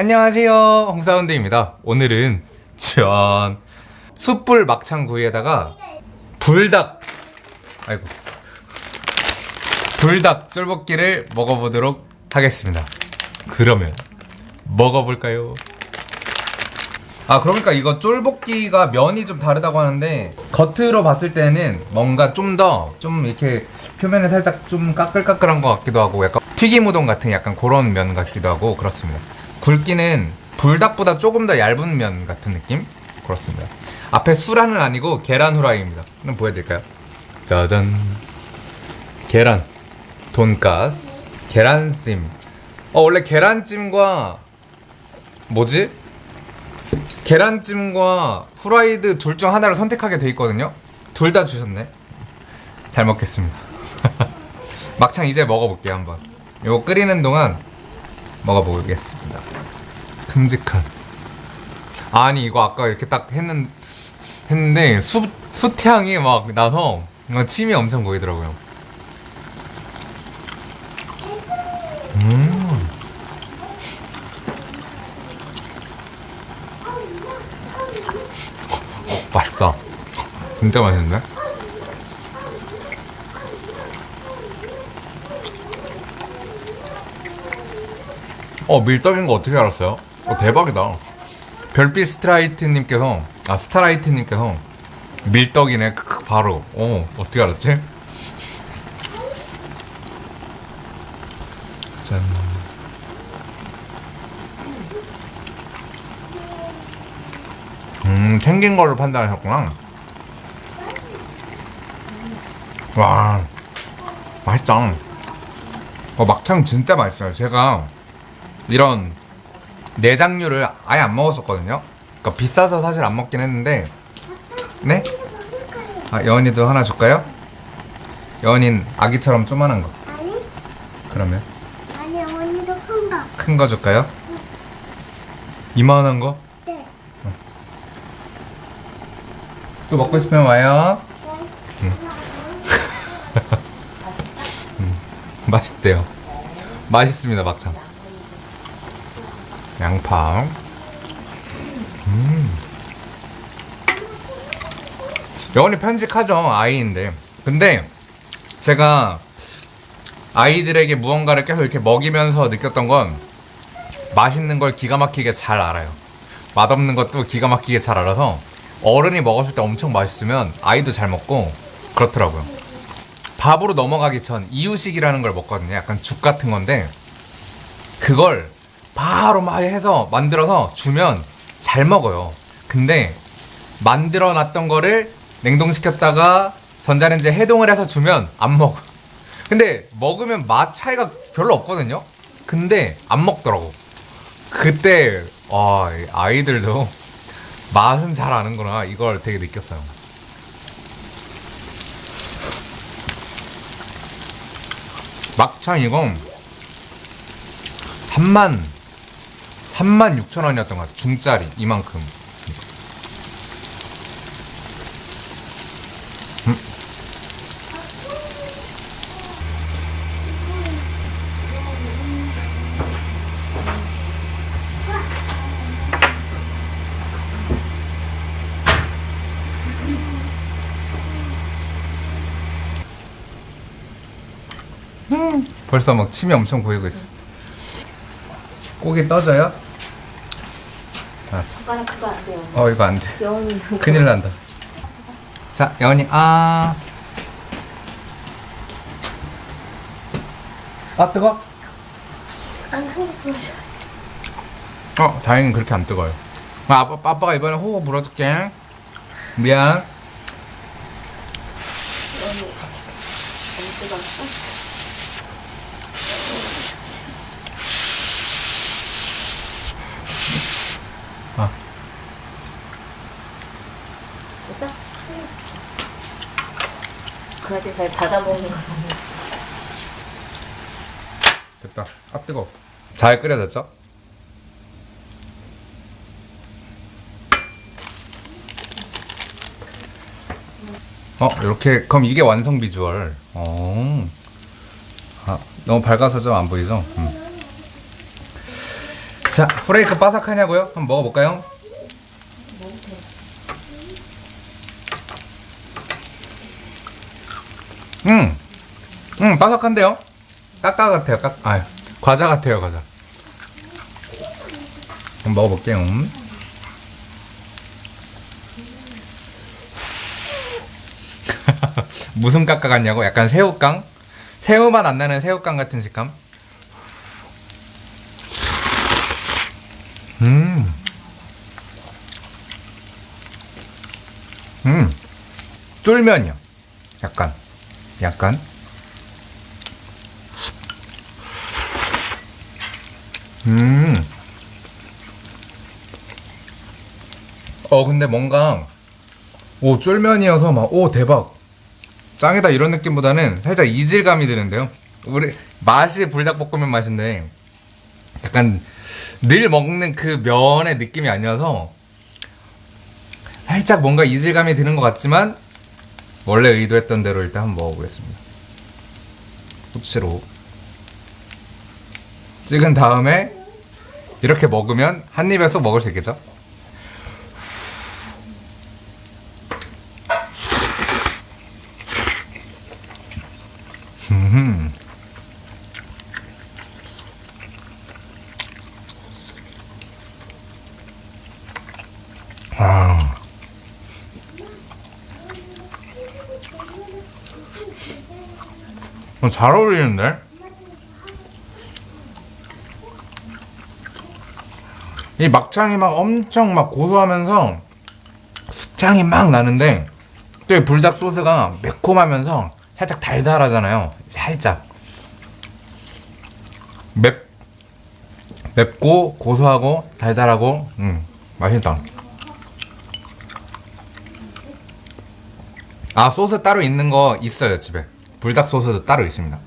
안녕하세요. 홍사운드입니다. 오늘은 전 숯불 막창구이에다가 불닭 아이고 불닭 쫄볶이를 먹어보도록 하겠습니다. 그러면 먹어볼까요? 아 그러니까 이거 쫄볶이가 면이 좀 다르다고 하는데 겉으로 봤을 때는 뭔가 좀 더좀 이렇게 표면에 살짝 좀 까끌까끌한 것 같기도 하고 약간 튀김 우동 같은 약간 그런 면 같기도 하고 그렇습니다 굵기는 불닭보다 조금 더 얇은 면 같은 느낌? 그렇습니다 앞에 수란은 아니고 계란 후라이입니다 한번 보여드릴까요? 짜잔 계란 돈가스 계란찜 어 원래 계란찜과 뭐지? 계란찜과 후라이드 둘 중 하나를 선택하게 돼 있거든요. 둘 다 주셨네. 잘 먹겠습니다. 막창 이제 먹어볼게요 한번. 요거 끓이는 동안 먹어보겠습니다. 큼직한. 아니 이거 아까 이렇게 딱 했는 했는데 수 숯향이 막 나서 침이 엄청 보이더라고요. 음. 맛있다. 진짜 맛있는데? 어, 밀떡인 거 어떻게 알았어요? 어, 대박이다. 별빛 스트라이트님께서, 아, 스타라이트님께서 밀떡이네, 크크, 바로. 어, 어떻게 알았지? 짠. 음, 생긴 걸로 판단하셨구나. 와, 맛있다. 어, 막창 진짜 맛있어요. 제가 이런 내장류를 아예 안 먹었었거든요. 그러니까 비싸서 사실 안 먹긴 했는데, 네? 아, 여은이도 하나 줄까요? 여은인 아기처럼 조만한 거. 아니, 그러면 아니 언니도 큰 거. 큰 거 줄까요? 이만한 거? 네. 또 먹고 싶으면 와요. 네. 맛있대요. 맛있습니다, 막창. 양파. 음. 영원히 편식하죠, 아이인데. 근데 제가 아이들에게 무언가를 계속 이렇게 먹이면서 느꼈던 건 맛있는 걸 기가 막히게 잘 알아요. 맛없는 것도 기가 막히게 잘 알아서 어른이 먹었을 때 엄청 맛있으면 아이도 잘 먹고 그렇더라고요. 밥으로 넘어가기 전 이유식이라는 걸 먹거든요. 약간 죽 같은 건데 그걸 바로 막 해서 만들어서 주면 잘 먹어요. 근데 만들어 놨던 거를 냉동시켰다가 전자레인지에 해동을 해서 주면 안 먹어. 근데 먹으면 맛 차이가 별로 없거든요. 근데 안 먹더라고. 그때 와, 이 아이들도 맛은 잘 아는구나 이걸 되게 느꼈어요. 막창 이건 3만 3만 6천 원이었던 것 같아 중짜리 이만큼 음. 벌써 막 침이 엄청 고이고 있어 고기 떠져요? 알았어 숟가락 그거 안 돼요. 어 이거 안 돼 여운이 큰일 난다. 자, 여원이 아. 아 뜨거? 안큰 보셔. 어, 다행히 그렇게 안 뜨거요. 아, 아빠, 아빠가 이번에 호호 불어줄게. 미안. 여운이 너무 뜨거웠어? 그한테 잘 닫아먹는 거 됐다. 아 뜨거. 잘 끓여졌죠? 어, 이렇게 그럼 이게 완성 비주얼. 어. 아, 너무 밝아서 좀 안 보이죠? 음. 자, 자, 프레이크 바삭하냐고요? 한번 먹어볼까요? 음, 음, 바삭한데요? 까까 같아요, 까, 아, 과자 같아요, 과자. 한번 먹어볼게요. 음. 무슨 까까 같냐고? 약간 새우깡? 새우맛 안 나는 새우깡 같은 식감? 음. 음. 쫄면이요. 약간. 약간. 음. 어, 근데 뭔가, 오, 쫄면이어서 막, 오, 대박. 짱이다 이런 느낌보다는 살짝 이질감이 드는데요. 우리, 맛이 불닭볶음면 맛인데, 약간, 늘 먹는 그 면의 느낌이 아니어서, 살짝 뭔가 이질감이 드는 것 같지만, 원래 의도했던 대로 일단 한번 먹어보겠습니다. 후추로. 찍은 다음에, 이렇게 먹으면 한 입에 쏙 먹을 수 있겠죠? 잘 어울리는데? 이 막창이 막 엄청 막 고소하면서 수창이 막 나는데 또이 불닭 소스가 매콤하면서 살짝 달달하잖아요. 살짝 맵 맵고 고소하고 달달하고 음 맛있다. 아 소스 따로 있는 거 있어요 집에 불닭 소스도 따로 있습니다.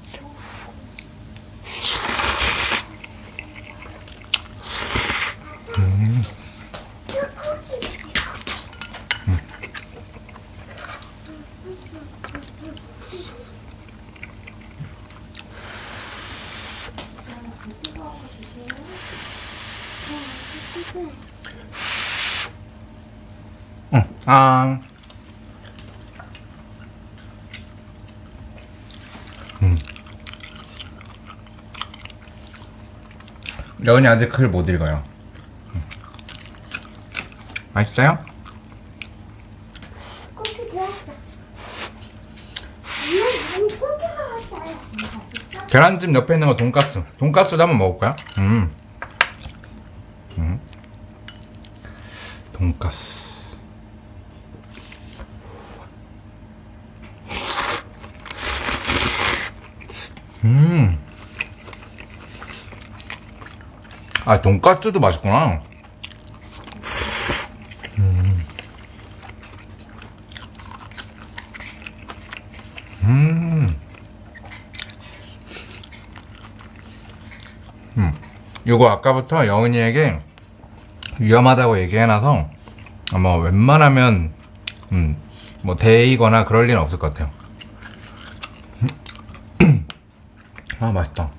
응. 아. 여은이 아직 글못 읽어요. 음. 맛있어요? 계란찜 옆에 있는 거 돈가스. 돈가스도 한번 먹을까요? 음. 음. 돈가스. 음. 아, 돈가스도 맛있구나. 음. 음. 요거 아까부터 여은이에게 위험하다고 얘기해놔서 아마 웬만하면 음, 뭐 데이거나 그럴 일은 없을 것 같아요. 아 맛있다.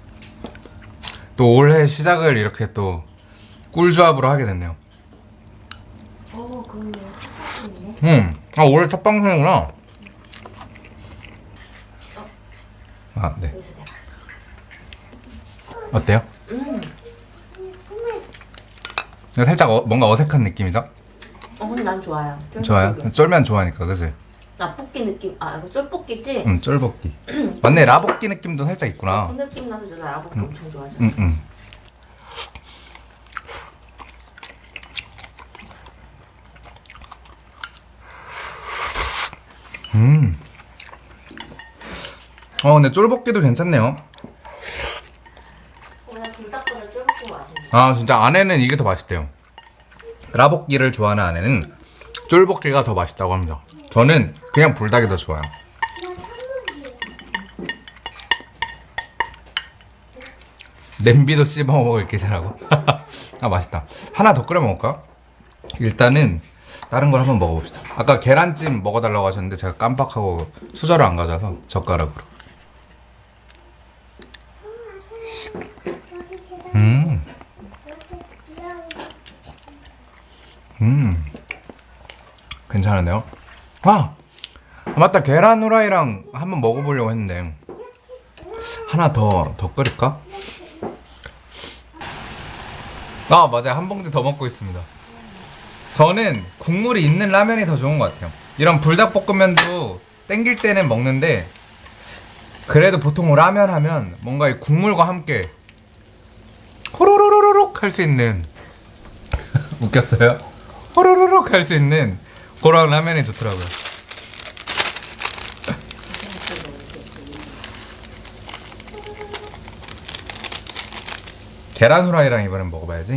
또 올해 시작을 이렇게 또 꿀조합으로 하게 됐네요. 어, 그러네. 네 음, 아 올해 첫 방송이구나. 아 네. 여기서 내가. 어때요? 음. 살짝 어- 뭔가 어색한 느낌이죠? 어, 근데 난 좋아요. 쫄 좋아요. 쫄면 좋아하니까 그지? 라볶이 느낌. 아, 이거 쫄볶이지? 응, 쫄볶이. 맞네, 라볶이 느낌도 살짝 있구나. 그 느낌 나서 나 라볶이 엄청 좋아하잖아. 응, 응. 음. 어, 근데 쫄볶이도 괜찮네요. 아, 진짜 아내는 이게 더 맛있대요. 라볶이를 좋아하는 아내는 쫄볶이가 더 맛있다고 합니다. 저는 그냥 불닭이 더 좋아요. 냄비도 씹어 먹을 기세라고. 아 맛있다. 하나 더 끓여 먹을까? 일단은 다른 걸 한번 먹어봅시다. 아까 계란찜 먹어달라고 하셨는데 제가 깜빡하고 수저를 안 가져와서 젓가락으로. 음. 음. 괜찮은데요? 아! 아, 맞다. 계란 후라이랑 한번 먹어보려고 했는데. 하나 더, 더 끓일까? 아, 맞아요. 한 봉지 더 먹고 있습니다. 저는 국물이 있는 라면이 더 좋은 것 같아요. 이런 불닭볶음면도 땡길 때는 먹는데, 그래도 보통 라면 하면 뭔가 이 국물과 함께 호로로로록 할 수 있는 웃겼어요? 호로로록 할 수 있는 그런 라면이 좋더라고요. 계란 후라이랑 이번엔 먹어봐야지.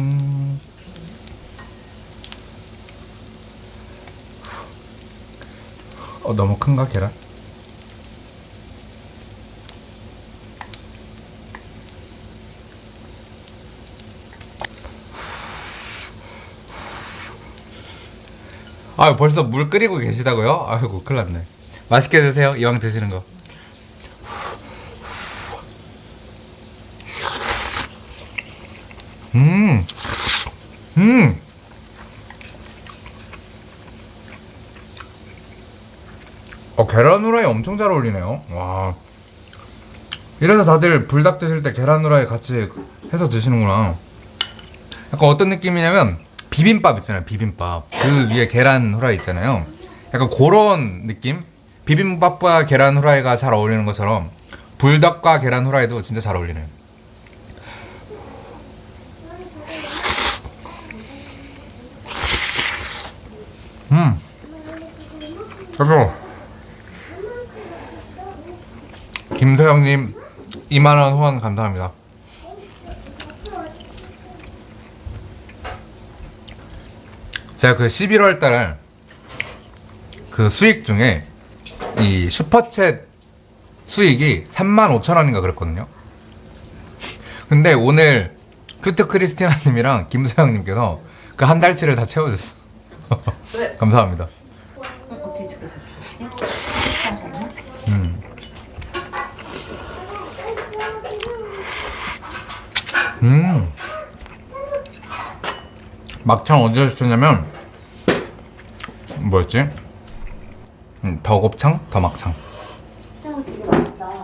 어 너무 큰가 계란? 아 벌써 물 끓이고 계시다고요? 아이고 큰일 났네 맛있게 드세요 이왕 드시는 거 음, 음. 어, 계란 후라이 엄청 잘 어울리네요. 와. 이래서 다들 불닭 드실 때 계란 후라이 같이 해서 드시는구나. 약간 어떤 느낌이냐면 비빔밥 있잖아요. 비빔밥. 그 위에 계란 후라이 있잖아요. 약간 그런 느낌? 비빔밥과 계란 후라이가 잘 어울리는 것처럼 불닭과 계란 후라이도 진짜 잘 어울리네요. 음. 그래서 김서영님 2만원 후원 감사합니다. 제가 그 11월 달에 그 수익 중에 이 슈퍼챗 수익이 3만 5천 원인가 그랬거든요. 근데 오늘 큐트 크리스티나님이랑 김서영님께서 그 한 달치를 다 채워줬어. 왜? 감사합니다. 음. 음. 막창 어디서 시켰냐면 뭐였지? 음, 더 곱창, 더 막창.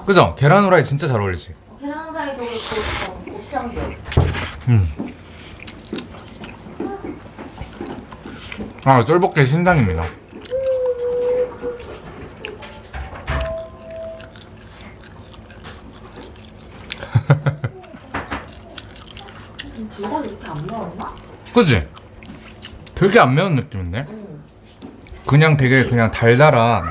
그죠? 계란 후라이 진짜 잘 어울리지. 계란 후라이도 그렇고 곱창도. 아, 쫄볶이 신당입니다. 불닭 이렇게 안 매웠나? 그지? 되게 안 매운 느낌인데? 응. 그냥 되게 그냥 달달한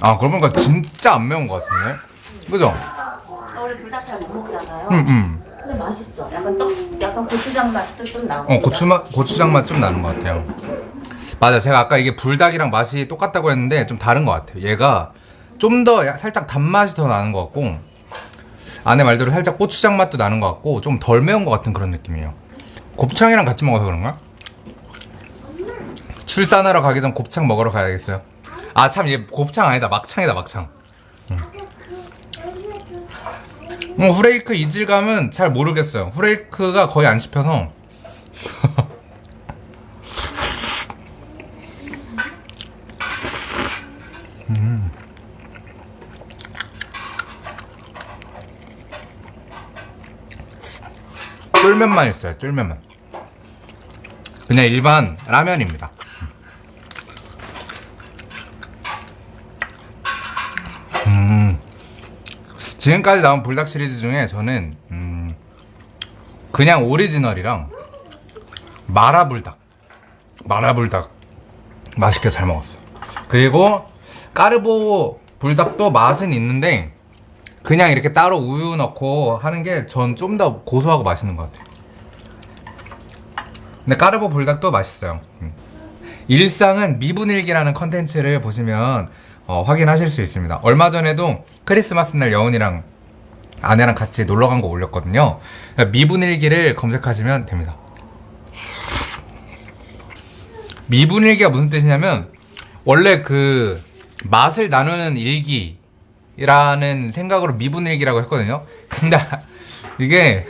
아 보니까 진짜 안 매운 것 같은데? 그죠? 나 원래 불닭 잘 못 먹잖아요. 응응 근데 맛있어. 약간 떡, 약간 고추장 맛도 좀 나고. 어 고추 맛 고추장 맛 좀 나는 것 같아요 맞아 제가 아까 이게 불닭이랑 맛이 똑같다고 했는데 좀 다른 것 같아요. 얘가 좀 더 살짝 단맛이 더 나는 것 같고 안에 말대로 살짝 고추장 맛도 나는 것 같고 좀 덜 매운 것 같은 그런 느낌이에요. 곱창이랑 같이 먹어서 그런가? 출산하러 가기 전 곱창 먹으러 가야겠어요? 아 참 얘 곱창 아니다. 막창이다 막창. 응. 어, 후레이크 이질감은 잘 모르겠어요. 후레이크가 거의 안 씹혀서 쫄면만 있어요 쫄면만. 그냥 일반 라면입니다. 음. 지금까지 나온 불닭 시리즈 중에 저는 음 그냥 오리지널이랑 마라불닭. 마라불닭 맛있게 잘 먹었어요. 그리고 까르보 불닭도 맛은 있는데 그냥 이렇게 따로 우유 넣고 하는 게 전 좀 더 고소하고 맛있는 것 같아요. 근데 까르보 불닭도 맛있어요. 음. 일상은 미분일기라는 컨텐츠를 보시면 어, 확인하실 수 있습니다. 얼마 전에도 크리스마스 날 여운이랑 아내랑 같이 놀러 간 거 올렸거든요. 미분일기를 검색하시면 됩니다. 미분일기가 무슨 뜻이냐면 원래 그 맛을 나누는 일기 일기라는 생각으로 미분 일기라고 했거든요. 근데 이게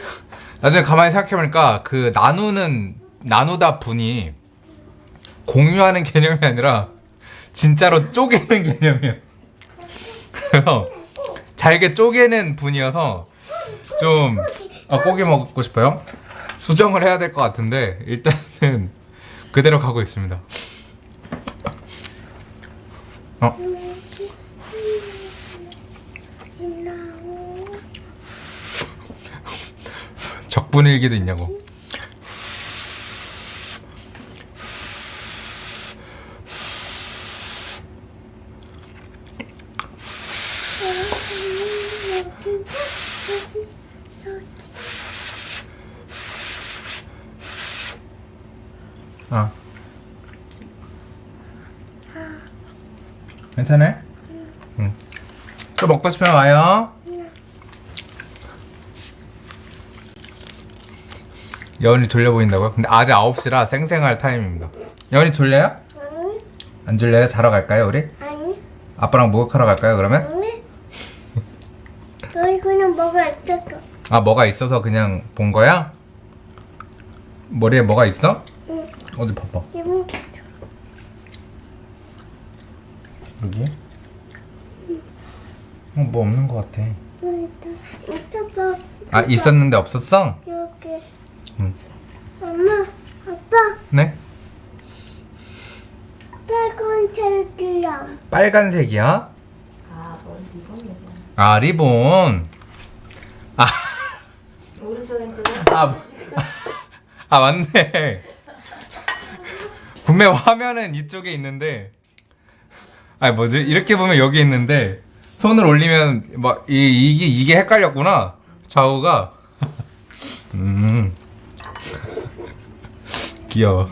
나중에 가만히 생각해보니까 그 나누는 나누다 분이 공유하는 개념이 아니라 진짜로 쪼개는 개념이에요. 그래서 잘게 쪼개는 분이어서 좀 아, 고기 먹고 싶어요. 수정을 해야 될 것 같은데 일단은 그대로 가고 있습니다. 어? 신나고 적분일기도 있냐고. 어. 괜찮아? 응. 또 먹고 싶으면 와요. 여은이 졸려 보인다고요? 근데 아직 9시라 쌩쌩할 타임입니다. 여은이 졸려요? 아니 안 졸려요? 자러 갈까요, 우리? 아니 아빠랑 목욕하러 갈까요, 그러면? 아니 여기 그냥 뭐가 있었어 아, 뭐가 있어서 그냥 본 거야? 머리에 뭐가 있어? 응 어디 봐봐. 여기? 어, 뭐 없는 것 같아. 있다 있었어 아, 있었는데 없었어? 여기 응. 엄마 아빠 네? 빨간 책이야 빨간색이야? 아, 머리 리본. 아, 리본. 아, 오른쪽 왼쪽은 아, 아 맞네. 분명 화면은 이쪽에 있는데, 아니 뭐지? 이렇게 보면 여기 있는데 손을 올리면 막 이, 이게 이게 헷갈렸구나. 좌우가. 음. 귀여워.